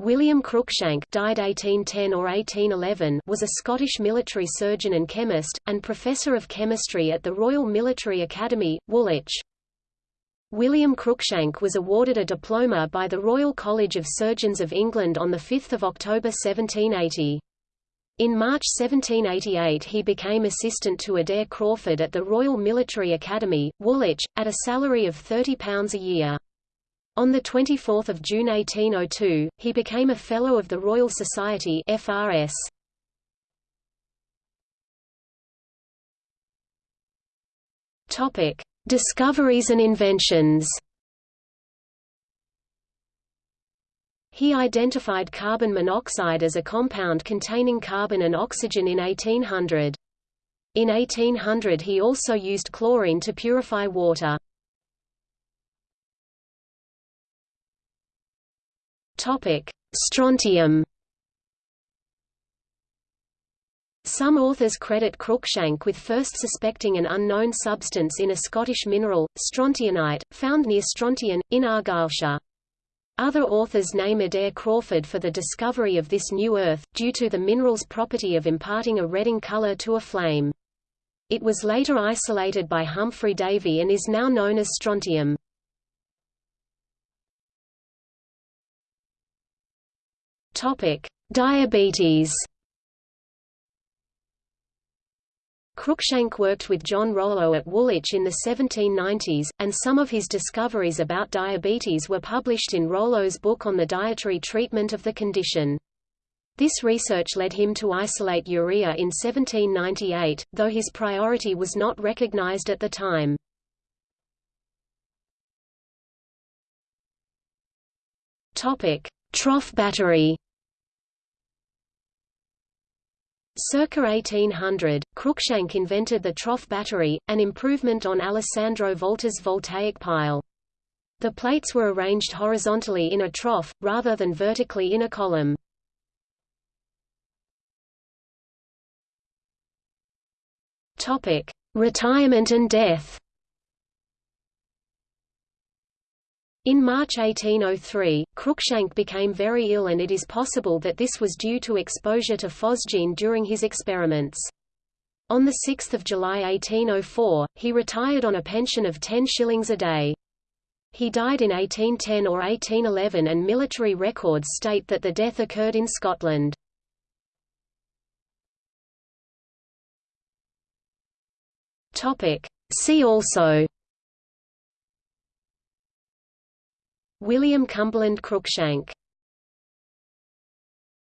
William Cruikshank died 1810 or 1811 was a Scottish military surgeon and chemist, and professor of chemistry at the Royal Military Academy, Woolwich. William Cruikshank was awarded a diploma by the Royal College of Surgeons of England on 5 October 1780. In March 1788 he became assistant to Adair Crawford at the Royal Military Academy, Woolwich, at a salary of £30 a year. On 24 June 1802, he became a Fellow of the Royal Society FRS. Topic: Discoveries and inventions. He identified carbon monoxide as a compound containing carbon and oxygen in 1800. In 1800 he also used chlorine to purify water. Topic: Strontium. Some authors credit Cruikshank with first suspecting an unknown substance in a Scottish mineral, strontianite, found near Strontian, in Argyllshire. Other authors name Adair Crawford for the discovery of this new earth, due to the mineral's property of imparting a redding color to a flame. It was later isolated by Humphry Davy and is now known as strontium. Diabetes. Cruikshank worked with John Rollo at Woolwich in the 1790s, and some of his discoveries about diabetes were published in Rollo's book on the dietary treatment of the condition. This research led him to isolate urea in 1798, though his priority was not recognized at the time. Trough battery. Circa 1800, Cruikshank invented the trough battery, an improvement on Alessandro Volta's voltaic pile. The plates were arranged horizontally in a trough, rather than vertically in a column. Retirement and death In March 1803, Cruikshank became very ill and it is possible that this was due to exposure to phosgene during his experiments. On 6 July 1804, he retired on a pension of 10 shillings a day. He died in 1810 or 1811 and military records state that the death occurred in Scotland. See also William Cumberland Cruikshank